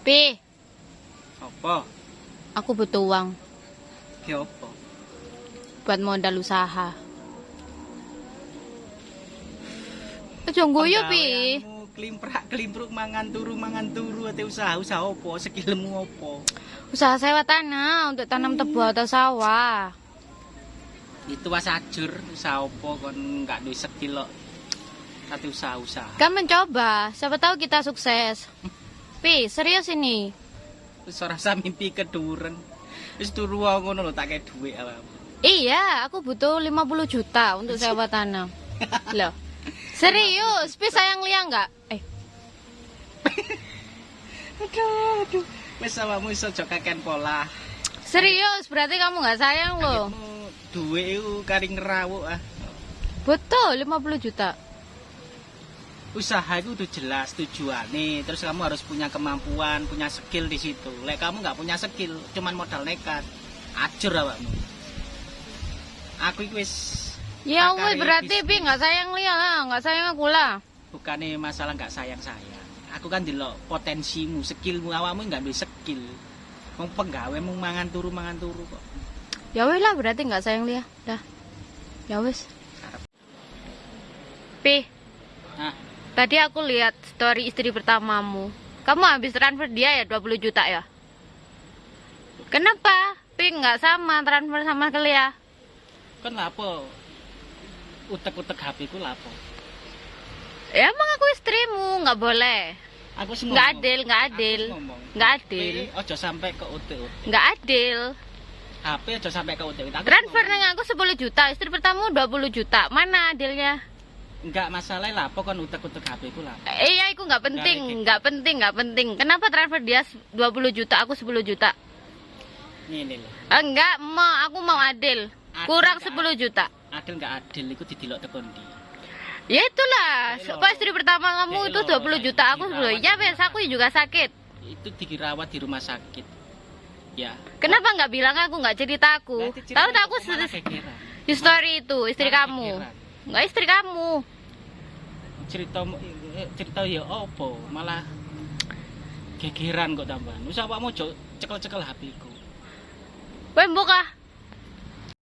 Pi, Apa? aku butuh uang Ki apa? buat modal usaha. Aja guyu, Pi. Klimprak klimpruk mangan turu mangan turu ate usaha usaha apa? Skillmu apa? Usaha sewa tanah untuk tanam tebu atau sawah. Itu was ajur usaha apa kon gak duwe skill kok. Tapi usaha-usaha. Kan mencoba, siapa tahu kita sukses. Pi, serius ini. Wis ora usah mimpi keduren. Wis turu ngono lho tak kei dhuwit. Iya, aku butuh 50 juta untuk sewa tanah. Loh. Serius, Pi sayang Lia enggak? Eh, Aduh, aduh. Wis awakmu iso aja kakean pola. serius, berarti kamu nggak sayang loh. Dhuwit iku kari ngerawuk ah. Betul, 50 juta. Usaha itu udah jelas tujuannya terus kamu harus punya kemampuan punya skill di situ lek kamu nggak punya skill cuman modal nekat ajur awakmu aku itu wis Ya wes berarti. Pi nggak sayang Lia lah, nggak sayang aku lah. bukannya masalah nggak sayang sayang aku kan delok potensimu skillmu awakmu nggak bisa skill mau penggawe mau mangan turu mangan turu kok Ya wes lah berarti nggak sayang Lia. Dah. Ya wes. Pi, nah tadi aku lihat story istri pertamamu. Kamu habis transfer dia ya 20 juta ya? Kenapa? Pi nggak sama transfer sama ke Lia. kan lapo utek-utek HP ku lapo Ya emang aku istrimu, nggak boleh. aku sih Nggak adil, nggak adil. Nggak adil. Ojo sampai ke UT Nggak adil. HP aja sampai ke UT. Aku Transfer nang aku 10 juta, istri pertamamu 20 juta. Mana adilnya? Enggak masalah lah, pokok utek-utek HP ku lah. Eh, iya, itu nggak penting, Nggak nggak penting, nggak penting. Kenapa transfer dia 20 juta, aku 10 juta? Ini loh. Enggak, mau aku mau adil. Adil Kurang nggak 10 juta. Adil enggak adil iku didelok tekon di. Ya itulah, pas istri pertama kamu itu 20 juta, aku 10. Ya wes, aku juga sakit. Itu dirawat di rumah sakit. Ya. Kenapa nggak bilang aku nggak cerita aku? Tahu tak aku history itu istri kamu. gegeran. Nggak istri kamu. Cerita eh, cerita ya opo, malah gegeran kok tambahan. Wis awakmu ojo cekel-cekel HP ku. Wes buka.